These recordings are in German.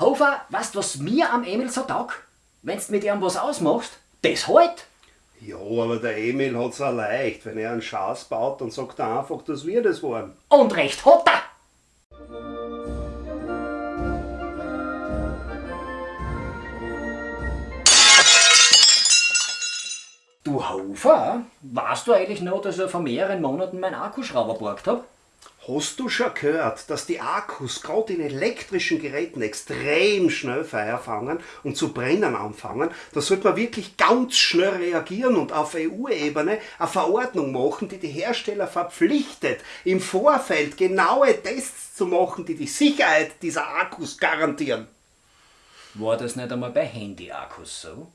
Hofer, weißt du, was mir am Emil so taugt? Wenn's mit ihm was ausmachst, das halt. Ja, aber der Emil hat's auch leicht. Wenn er einen Schaß baut, dann sagt er einfach, dass wir das waren. Und recht hat er. Du Hofer, weißt du eigentlich noch, dass ich vor mehreren Monaten meinen Akkuschrauber geborgt hab? Hast du schon gehört, dass die Akkus gerade in elektrischen Geräten extrem schnell Feuer fangen und zu brennen anfangen? Da sollte man wirklich ganz schnell reagieren und auf EU-Ebene eine Verordnung machen, die die Hersteller verpflichtet, im Vorfeld genaue Tests zu machen, die die Sicherheit dieser Akkus garantieren. War das nicht einmal bei Handy-Akkus so?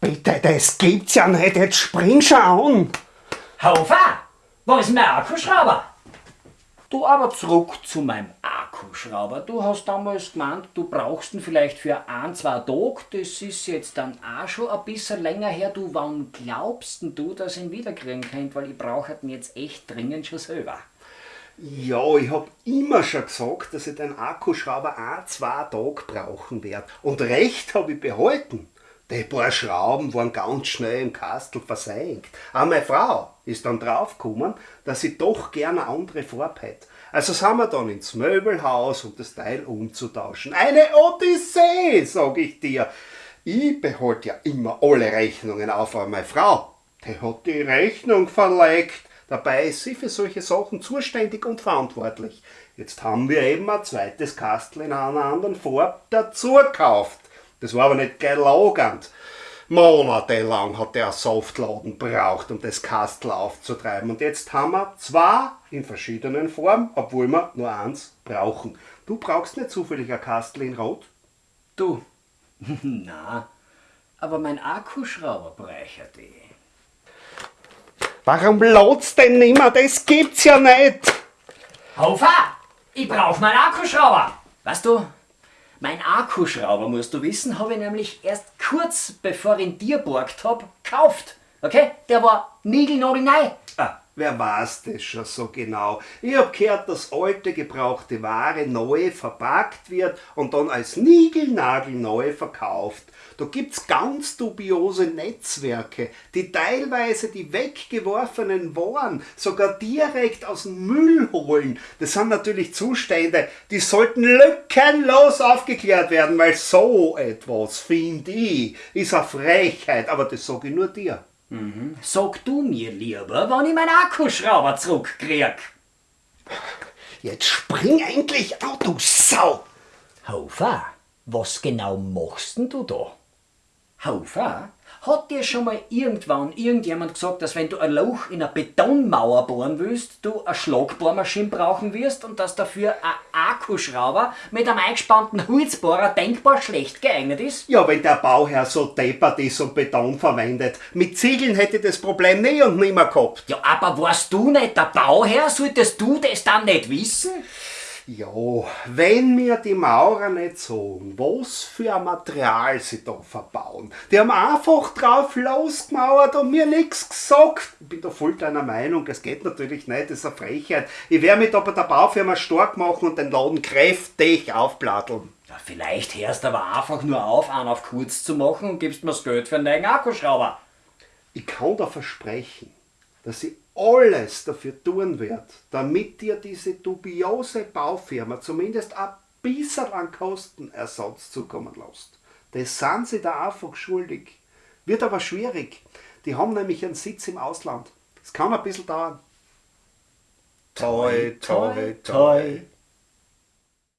Bitte, das gibt's ja nicht, jetzt spring schon an! Hofer, wo ist mein Akkuschrauber? Du aber zurück zu meinem Akkuschrauber. Du hast damals gemeint, du brauchst ihn vielleicht für ein, zwei Tage. Das ist jetzt dann auch schon ein bisschen länger her. Du, wann glaubst denn du, dass ich ihn wiederkriegen könnt? Weil ich brauche ihn jetzt echt dringend schon selber. Ja, ich hab immer schon gesagt, dass ich den Akkuschrauber ein, zwei Tage brauchen werde. Und recht habe ich behalten. Die paar Schrauben waren ganz schnell im Kastel versenkt. Auch meine Frau ist dann draufgekommen, dass sie doch gerne eine andere Farbe hätte. Also sind wir dann ins Möbelhaus, um das Teil umzutauschen. Eine Odyssee, sag ich dir. Ich behalte ja immer alle Rechnungen auf, aber meine Frau, die hat die Rechnung verlegt. Dabei ist sie für solche Sachen zuständig und verantwortlich. Jetzt haben wir eben ein zweites Kastel in einer anderen Farbe dazu gekauft. Das war aber nicht gelogend. Monatelang hat der Softladen braucht, um das Kastel aufzutreiben. Und jetzt haben wir zwei in verschiedenen Formen, obwohl wir nur eins brauchen. Du brauchst nicht zufällig ein Kastel in Rot? Du, na, aber mein Akkuschrauber bräuchte die. Warum lotst denn nimmer? Das gibt's ja nicht! Hofer, ich brauch meinen Akkuschrauber. Weißt du, mein Akkuschrauber, musst du wissen, habe ich nämlich erst kurz bevor ich ihn dir borgt habe, gekauft. Okay? Der war niegelnagelneu. Wer weiß das schon so genau? Ich hab gehört, dass alte gebrauchte Ware neu verpackt wird und dann als niegelnagelneu verkauft. Da gibt's ganz dubiose Netzwerke, die teilweise die weggeworfenen Waren sogar direkt aus dem Müll holen. Das sind natürlich Zustände, die sollten lückenlos aufgeklärt werden, weil so etwas, finde ich, ist eine Frechheit, aber das sage ich nur dir. Mhm. Sag du mir lieber, wann ich meinen Akkuschrauber zurückkrieg. Jetzt spring endlich auf, du Sau! Hofer, was genau machst denn du da? Hofer, hat dir schon mal irgendwann irgendjemand gesagt, dass wenn du ein Loch in eine Betonmauer bohren willst, du eine Schlagbohrmaschine brauchen wirst und dass dafür ein Akkuschrauber mit einem eingespannten Holzbohrer denkbar schlecht geeignet ist? Ja, wenn der Bauherr so deppert ist und Beton verwendet. Mit Ziegeln hätte ich das Problem nie und nimmer gehabt. Ja, aber warst du nicht der Bauherr? Solltest du das dann nicht wissen? Ja, wenn mir die Maurer nicht sagen, was für ein Material sie da verbauen. Die haben einfach drauf losgemauert und mir nichts gesagt. Ich bin da voll deiner Meinung, das geht natürlich nicht, das ist eine Frechheit. Ich werde mich da bei der Baufirma stark machen und den Laden kräftig aufplatteln. Ja, vielleicht hörst du aber einfach nur auf, einen auf kurz zu machen und gibst mir das Geld für einen neuen Akkuschrauber. Ich kann da versprechen, dass ich alles dafür tun werde, damit dir diese dubiose Baufirma zumindest ein bisschen an Kostenersatz zukommen lässt. Das sind sie da einfach schuldig. Wird aber schwierig. Die haben nämlich einen Sitz im Ausland. Es kann ein bisschen dauern. Toi, toi, toi.